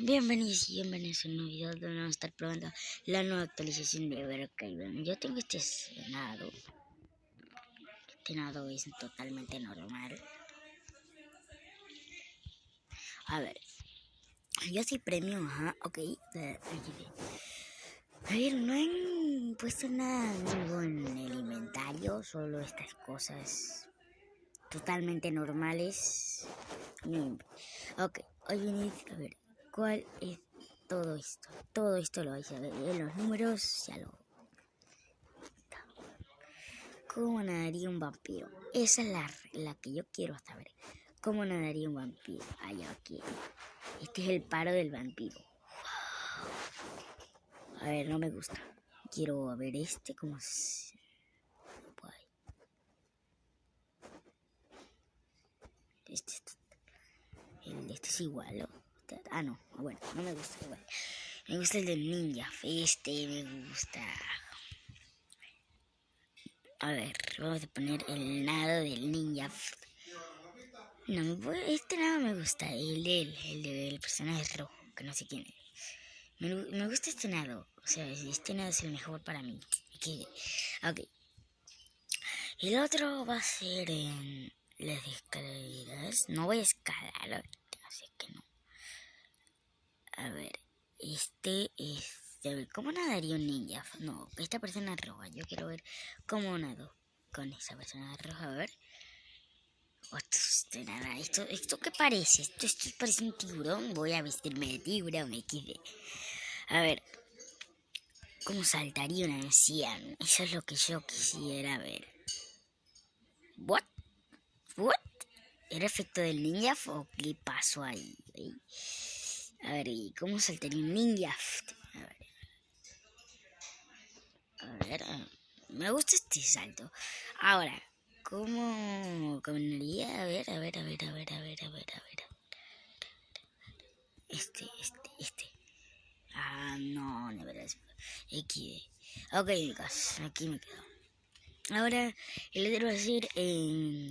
bienvenidos y bienvenidos a un nuevo video donde vamos a estar probando la nueva actualización de Brookhaven. Yo tengo este nado. Este nado es totalmente normal. A ver. Yo soy premium, ajá, ok. A ver, no han puesto nada nuevo en el inventario, solo estas cosas totalmente normales. Ok, hoy viene a ver cuál es todo esto. Todo esto lo vais a ver en los números, ya lo. ¿Cómo nadaría un vampiro? Esa es la, la que yo quiero saber. ¿Cómo nadaría un vampiro? Allá aquí. Este es el paro del vampiro. A ver, no me gusta. Quiero ver este como... Este, el este es igual. Ah, no. Bueno, no me gusta. Me gusta el del ninja. Este me gusta. A ver, vamos a poner el nado del ninja. No, este nada me gusta. El del, el del personaje rojo, que no sé quién es. Me, gusta este nado. O sea, este nado es el mejor para mí. Ok. El otro va a ser en las escaleras. No voy a escalar así que. A ver, este es... ¿cómo nadaría un ninja? No, esta persona roja. Yo quiero ver cómo nado con esa persona roja. A ver. esto, nada, esto, ¿Esto qué parece? Esto, esto parece un tiburón. Voy a vestirme de tiburón, XD. A ver. ¿Cómo saltaría una anciano? Eso es lo que yo quisiera ver. ¿What? ¿What? ¿Era efecto del ninja o qué pasó ahí? A ver, ¿y cómo saltaría un ninja? A ver. A ver, me gusta este salto. Ahora, ¿cómo caminaría? A ver, a ver, a ver, a ver, a ver, a ver, a ver. Este, este, este. Ah, no, de verdad. X. Ok, chicos, aquí me quedo. Ahora, el otro va a ser.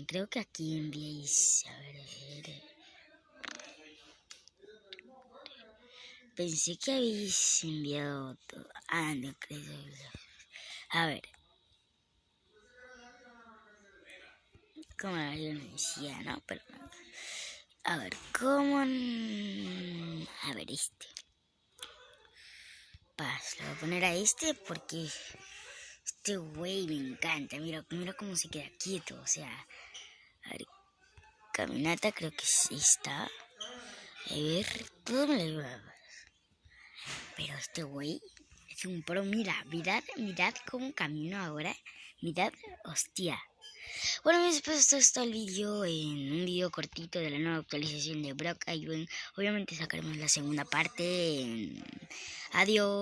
Creo que aquí enviéis... A ver, a ver... Pensé que habéis enviado todo. Ah, no creo. A ver. Como yo no decía, ¿no? Pero... A ver, ¿cómo...? A ver, este. Paz, le voy a poner a este porque... Este güey me encanta. Mira, mira cómo se queda quieto. O sea, a ver, caminata creo que sí está. A ver, todo me lo Pero este güey es un pro. Mira, mirad, mirad cómo camino ahora. Mirad, hostia. Bueno, después esto está el vídeo en un vídeo cortito de la nueva actualización de Brock Ivan. Obviamente sacaremos la segunda parte. Adiós.